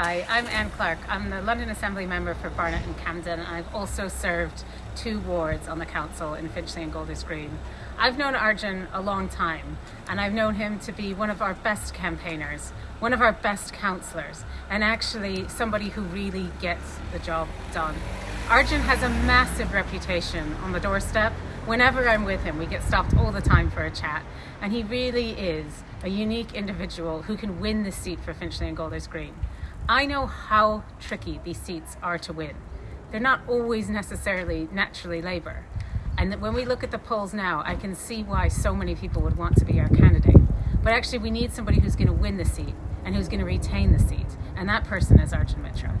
Hi, I'm Anne Clarke. I'm the London Assembly member for Barnet and Camden. I've also served two wards on the council in Finchley and Golders Green. I've known Arjun a long time and I've known him to be one of our best campaigners, one of our best councillors, and actually somebody who really gets the job done. Arjun has a massive reputation on the doorstep. Whenever I'm with him, we get stopped all the time for a chat, and he really is a unique individual who can win the seat for Finchley and Golders Green. I know how tricky these seats are to win. They're not always necessarily naturally Labour. And when we look at the polls now, I can see why so many people would want to be our candidate. But actually, we need somebody who's going to win the seat and who's going to retain the seat. And that person is Arjun Mittra.